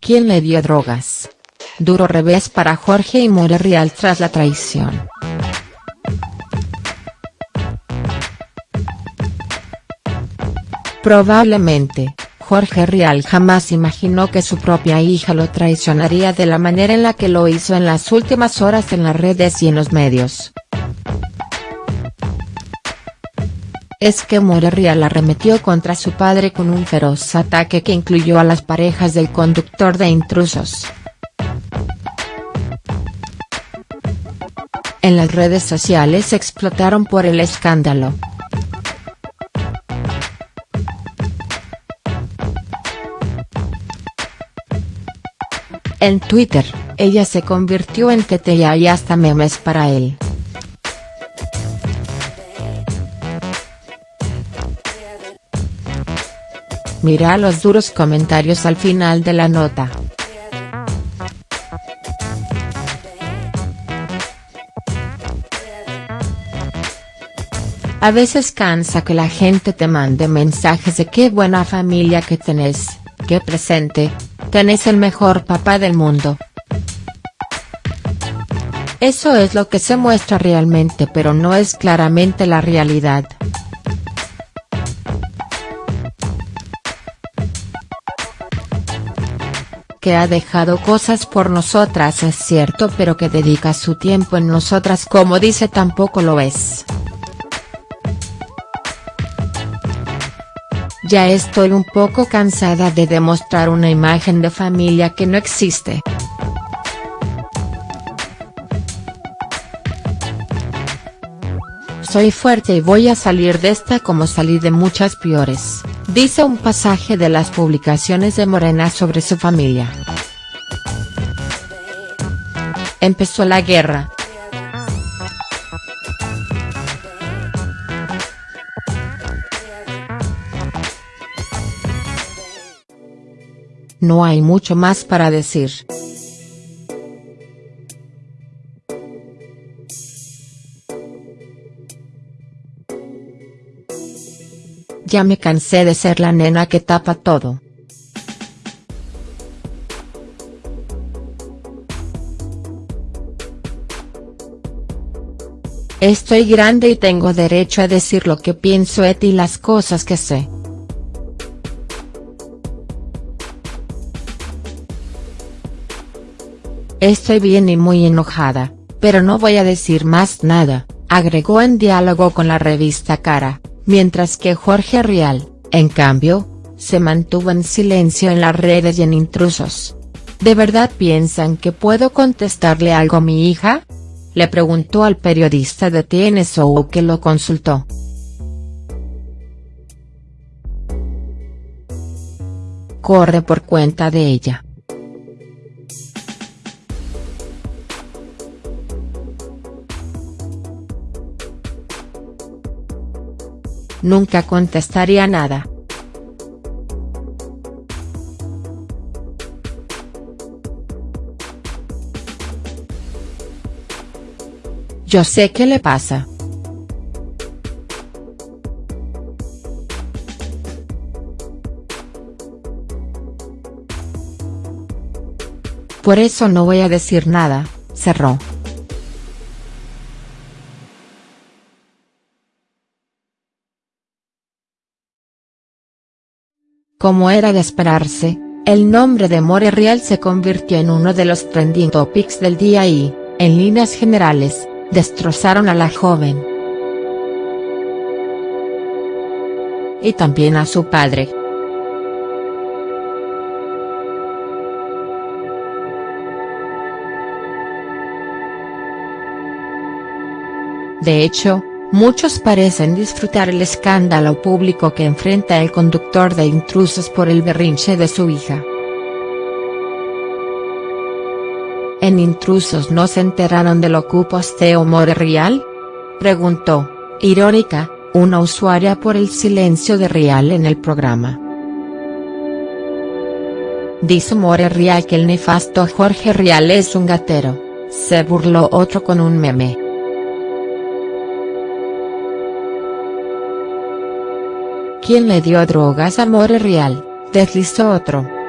¿Quién le dio drogas? Duro revés para Jorge y More Real tras la traición. Probablemente, Jorge Rial jamás imaginó que su propia hija lo traicionaría de la manera en la que lo hizo en las últimas horas en las redes y en los medios. Es que Real arremetió contra su padre con un feroz ataque que incluyó a las parejas del conductor de intrusos. En las redes sociales explotaron por el escándalo. En Twitter, ella se convirtió en tetea y hasta memes para él. Mira los duros comentarios al final de la nota. A veces cansa que la gente te mande mensajes de qué buena familia que tenés, qué presente, tenés el mejor papá del mundo. Eso es lo que se muestra realmente pero no es claramente la realidad. Que ha dejado cosas por nosotras es cierto pero que dedica su tiempo en nosotras como dice tampoco lo es. Ya estoy un poco cansada de demostrar una imagen de familia que no existe. Soy fuerte y voy a salir de esta como salí de muchas peores dice un pasaje de las publicaciones de Morena sobre su familia. Empezó la guerra. No hay mucho más para decir. Ya me cansé de ser la nena que tapa todo. Estoy grande y tengo derecho a decir lo que pienso et y las cosas que sé. Estoy bien y muy enojada, pero no voy a decir más nada, agregó en diálogo con la revista Cara mientras que Jorge Rial, en cambio, se mantuvo en silencio en las redes y en intrusos. ¿De verdad piensan que puedo contestarle algo a mi hija? Le preguntó al periodista de TNSO que lo consultó. Corre por cuenta de ella. Nunca contestaría nada. Yo sé qué le pasa. Por eso no voy a decir nada, cerró. Como era de esperarse, el nombre de More Real se convirtió en uno de los trending topics del día y, en líneas generales, destrozaron a la joven. Y también a su padre. De hecho, Muchos parecen disfrutar el escándalo público que enfrenta el conductor de intrusos por el berrinche de su hija. ¿En intrusos no se enteraron de lo que posteo Real? Preguntó, irónica, una usuaria por el silencio de Real en el programa. Dice More Real que el nefasto Jorge Real es un gatero, se burló otro con un meme. ¿Quién le dio drogas a More Real?, deslizó otro.